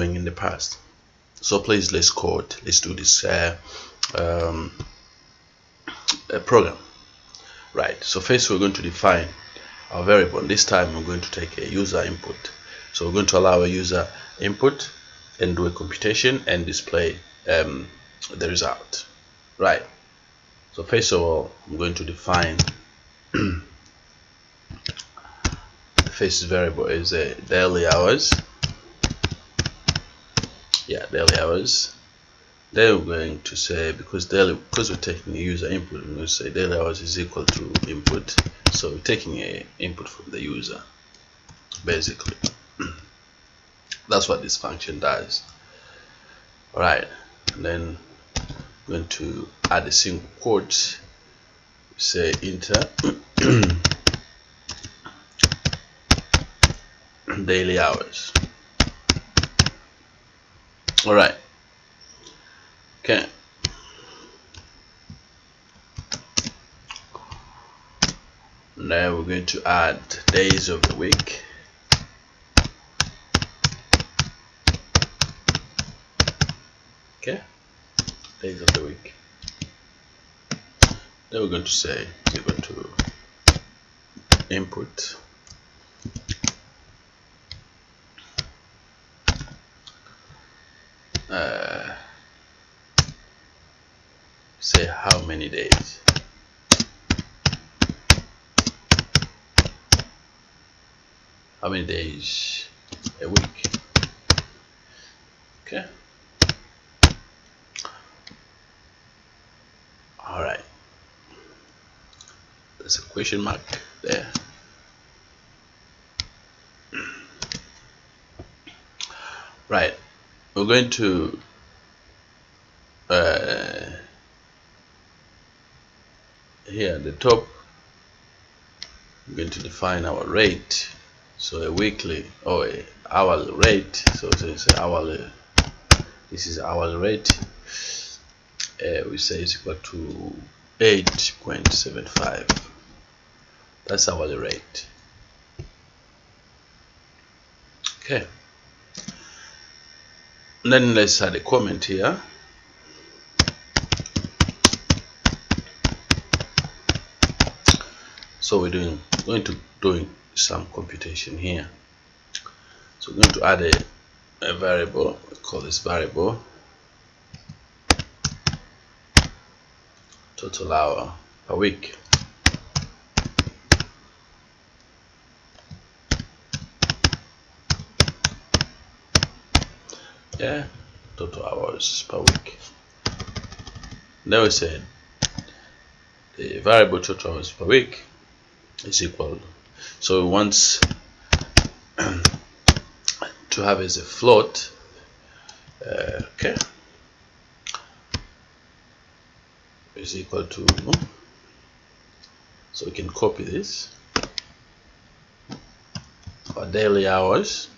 doing in the past. So please let's code let's do this uh, um, program. Right so first we're going to define our variable. This time we're going to take a user input. So we're going to allow a user input and do a computation and display um, the result. Right so first of all I'm going to define the first variable is a daily hours yeah daily hours. Then we're going to say because daily because we're taking a user input we're going to say daily hours is equal to input. So we're taking a input from the user basically. That's what this function does. All right and then I'm going to add a single quote. Say enter. Daily hours all right. Okay. Now we're going to add days of the week. Okay. Days of the week. Then we're going to say we're going to input uh, say how many days. How many days? A week. Okay. All right. There's a question mark there. Right. We're going to uh, here at the top we're going to define our rate. So a weekly or a hourly rate. So it's an hourly this is hourly rate. Uh, we say it's equal to 8.75 that's hourly rate. Okay. And then let's add a comment here so we're doing going to doing some computation here. So we're going to add a, a variable we call this variable. Total hour per week. Yeah total hours per week. Now we said the variable total hours per week is equal. So we want to have as a float uh, okay is equal to so we can copy this our daily hours.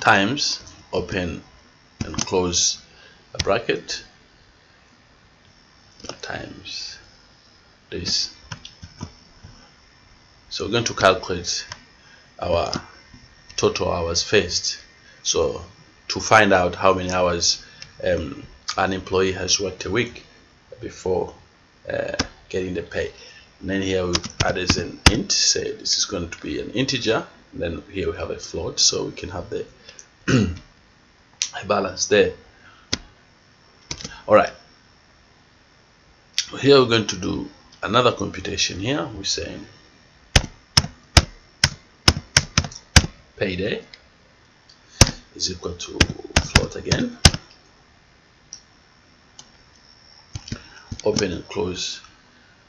Times open and close a bracket this. So we're going to calculate our total hours first. So to find out how many hours um, an employee has worked a week before uh, getting the pay. And then here we add as an int say this is going to be an integer. And then here we have a float so we can have the balance there. All right here we're going to do another computation here. We're saying payday is equal to float again. Open and close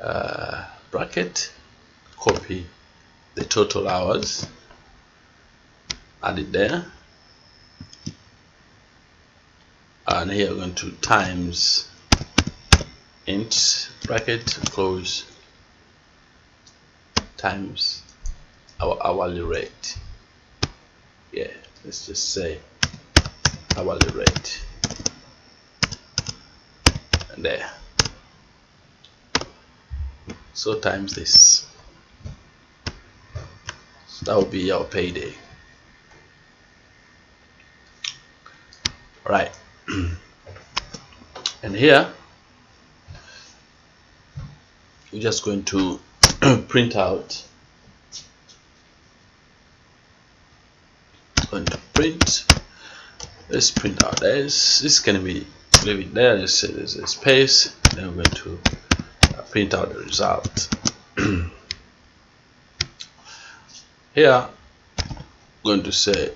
uh, bracket. Copy the total hours. Add it there. And here we're going to times int bracket close times our hourly rate. Yeah let's just say hourly rate. And there. So times this. So that will be our payday. Right and here we're just going to print out. Going to print. Let's print out this. This can be leave it there. Let's say there's a space. Then we're going to uh, print out the result. Here I'm going to say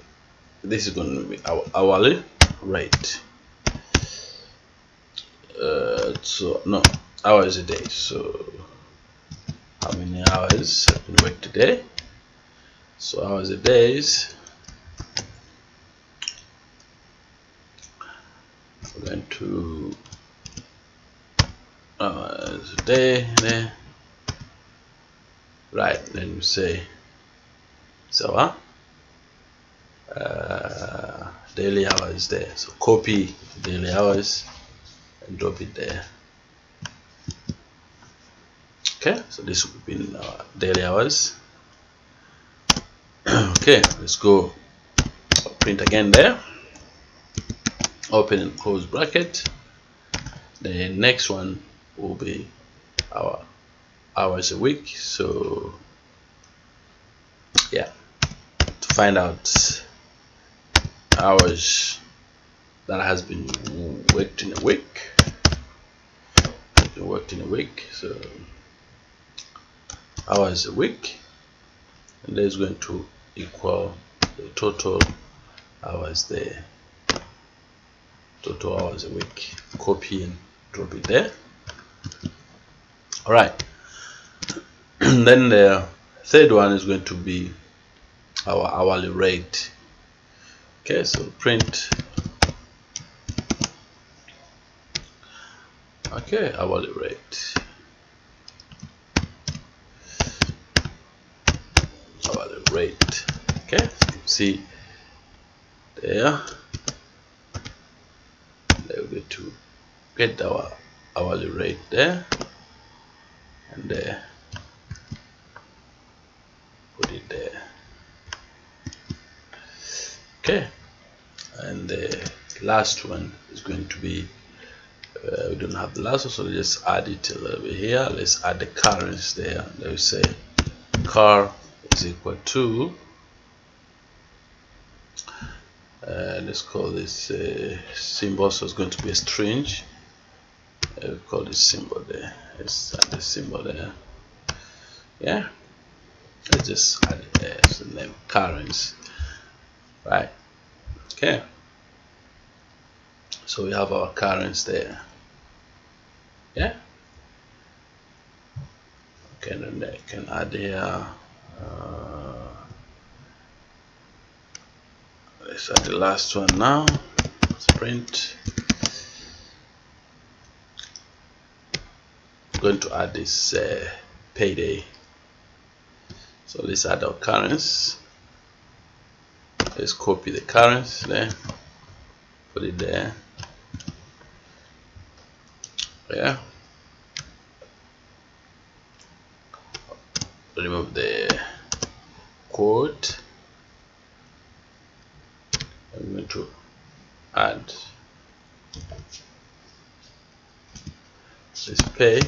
this is going to be our hourly rate. Uh, so no hours a day so how many hours have been worked today? So hours a days we're going to hours a day there right then we say so uh, daily hours there. So copy daily hours and drop it there okay so this will be our daily hours. Okay let's go print again there. Open and close bracket. The next one will be our hours a week. So yeah to find out hours that has been worked in a week. Worked in a week so hours a week. And that is going to equal the total hours there. Total hours a week. Copy and drop it there. All right then the third one is going to be our hourly rate. Okay so print. Okay hourly rate hourly rate okay see there. They're going to get our hourly rate there. And there. Put it there. Okay. And the last one is going to be uh, we don't have the last one so just add it a little bit here. Let's add the currency there. Let's say car is equal to uh, let's call this uh, symbol. So it's going to be a string. Uh, call this symbol there. Let's add the symbol there. Yeah. Let's just add it there. So the name currency. Right. Okay. So we have our currency there. Yeah. Okay then I can add here uh, let's add the last one now. Let's print I'm going to add this uh, payday. So let's add our currency let's copy the currency there. Put it there. Yeah. Remove the code I'm going to add. This pay.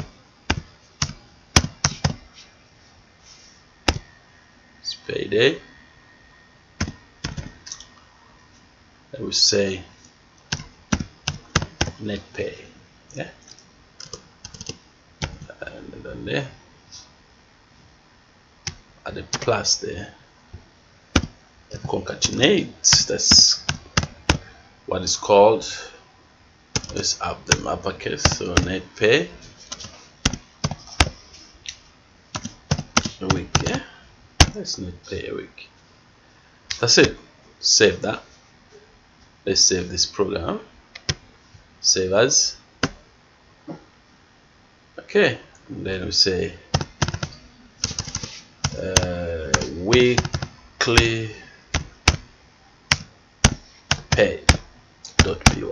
Payday I will say net pay. Yeah. And then there. Add a plus there. Concatenate. That's what is called let's up them uppercase so net pay. A week yeah that's net pay a week. That's it. Save that. Let's save this program. Save as. Okay and then we say uh, weekly pay py.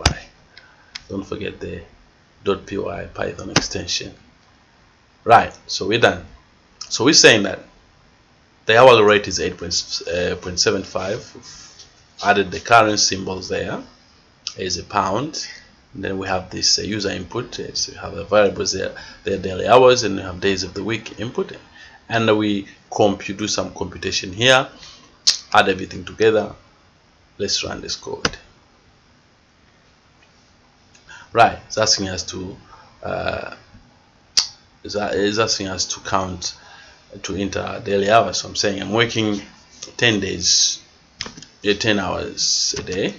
Don't forget the py python extension. Right so we're done. So we're saying that the hourly rate is 8.75 uh, added the current symbols there is a pound. And then we have this uh, user input. So we have the variables there their daily hours and we have days of the week input. And we compute do some computation here add everything together. Let's run this code right it's asking us to uh, it's asking us to count to enter daily hours. So I'm saying I'm working 10 days 10 hours a day.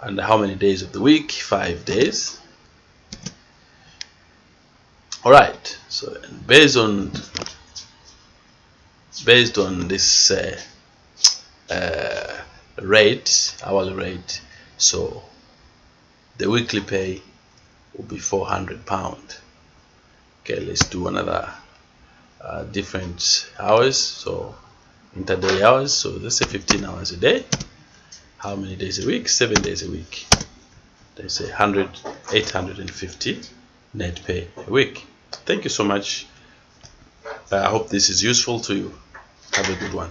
And how many days of the week? Five days. All right so based on based on this uh, uh, rate hourly rate so the weekly pay will be 400 pound. Okay let's do another uh, different hours. So interday hours. So let's say 15 hours a day. How many days a week? Seven days a week. They say 100 850 net pay a week. Thank you so much. I hope this is useful to you. Have a good one